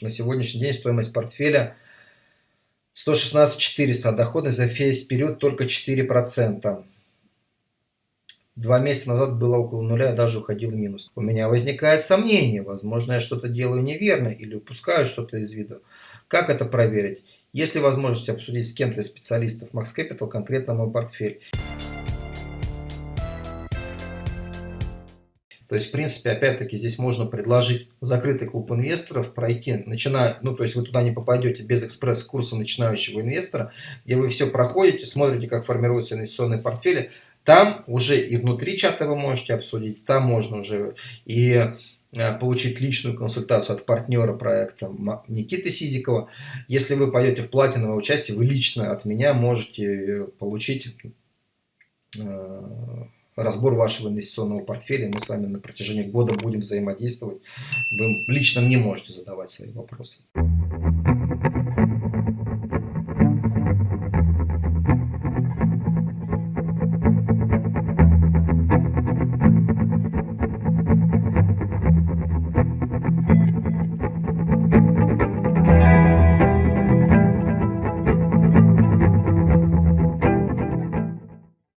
На сегодняшний день стоимость портфеля 116 400, а доходность за весь период только 4%. Два месяца назад было около нуля, я даже уходил в минус. У меня возникает сомнение, возможно, я что-то делаю неверно или упускаю что-то из виду. Как это проверить? Есть ли возможность обсудить с кем-то из специалистов Max Capital конкретно мой портфель? То есть, в принципе, опять-таки, здесь можно предложить закрытый клуб инвесторов, пройти, начиная, ну, то есть вы туда не попадете без экспресс-курса начинающего инвестора, где вы все проходите, смотрите, как формируются инвестиционные портфели. Там уже и внутри чата вы можете обсудить, там можно уже и э, получить личную консультацию от партнера проекта Никиты Сизикова. Если вы пойдете в платиновое участие, вы лично от меня можете э, получить э, разбор вашего инвестиционного портфеля. Мы с вами на протяжении года будем взаимодействовать. Вы лично мне можете задавать свои вопросы.